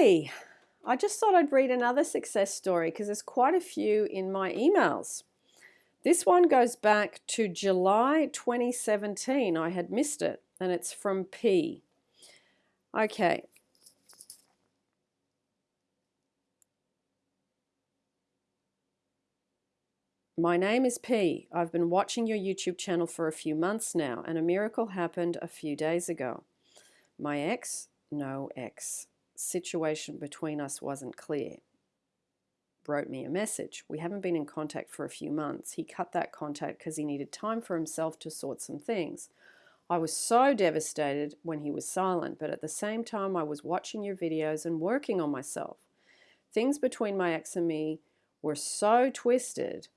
Okay, I just thought I'd read another success story because there's quite a few in my emails. This one goes back to July 2017. I had missed it, and it's from P. Okay. My name is P. I've been watching your YouTube channel for a few months now, and a miracle happened a few days ago. My ex, no ex, situation between us wasn't clear wrote me a message. We haven't been in contact for a few months. He cut that contact because he needed time for himself to sort some things. I was so devastated when he was silent, but at the same time, I was watching your videos and working on myself. Things between my ex and me were so twisted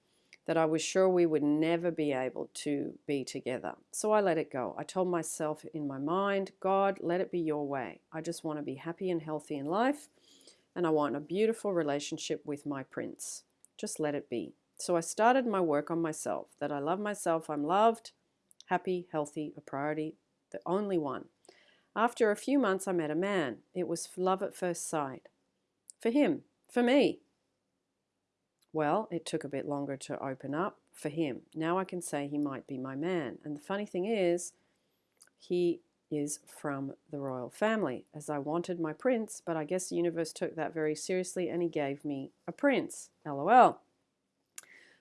that I was sure we would never be able to be together. So I let it go. I told myself in my mind, God, let it be your way. I just want to be happy and healthy in life and I want a beautiful relationship with my prince. Just let it be. So I started my work on myself, that I love myself, I'm loved, happy, healthy, a priority, the only one. After a few months, I met a man. It was love at first sight. For him, for me. Well, it took a bit longer to open up for him. Now I can say he might be my man. And the funny thing is, he is from the royal family, as I wanted my prince, but I guess the universe took that very seriously and he gave me a prince. LOL.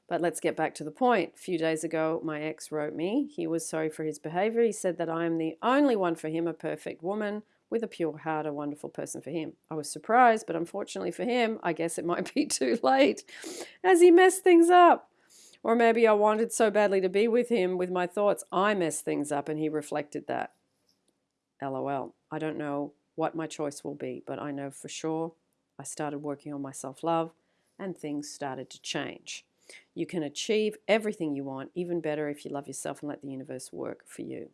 But let's get back to the point. A few days ago, my ex wrote me. He was sorry for his behavior. He said that I am the only one for him, a perfect woman with a pure heart, a wonderful person for him. I was surprised, but unfortunately for him, I guess it might be too late as he messed things up. Or maybe I wanted so badly to be with him with my thoughts, I messed things up and he reflected that. LOL. I don't know what my choice will be, but I know for sure I started working on my self love and things started to change. You can achieve everything you want, even better if you love yourself and let the universe work for you.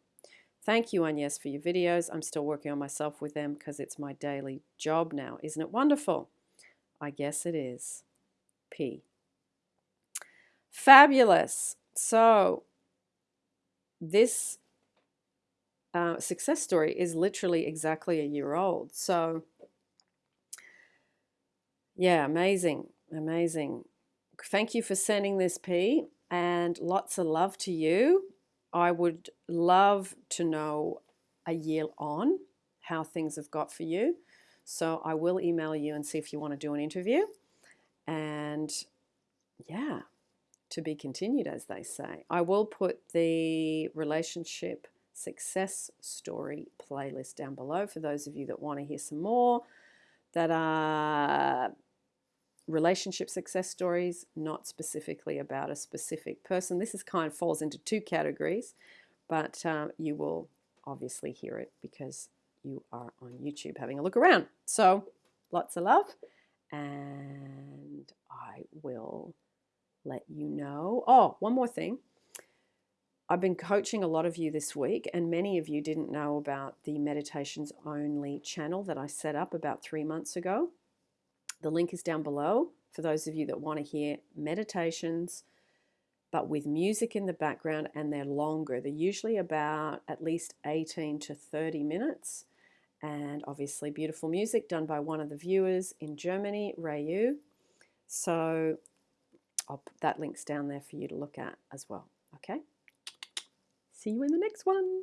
Thank you, Agnes, for your videos. I'm still working on myself with them because it's my daily job now. Isn't it wonderful? I guess it is. P. Fabulous. So, this uh, success story is literally exactly a year old. So, yeah, amazing, amazing. Thank you for sending this, P, and lots of love to you. I would love to know a year on how things have got for you. So I will email you and see if you want to do an interview. And yeah, to be continued, as they say. I will put the relationship success story playlist down below for those of you that want to hear some more that are relationship success stories, not specifically about a specific person. This is kind of falls into two categories, but um, you will obviously hear it because you are on YouTube having a look around. So lots of love, and I will let you know. Oh, one more thing. I've been coaching a lot of you this week, and many of you didn't know about the Meditations Only channel that I set up about three months ago. The link is down below for those of you that want to hear meditations, but with music in the background, and they're longer. They're usually about at least 18 to 30 minutes, and obviously beautiful music done by one of the viewers in Germany, Rayu. So I'll put that link's down there for you to look at as well. Okay. See you in the next one.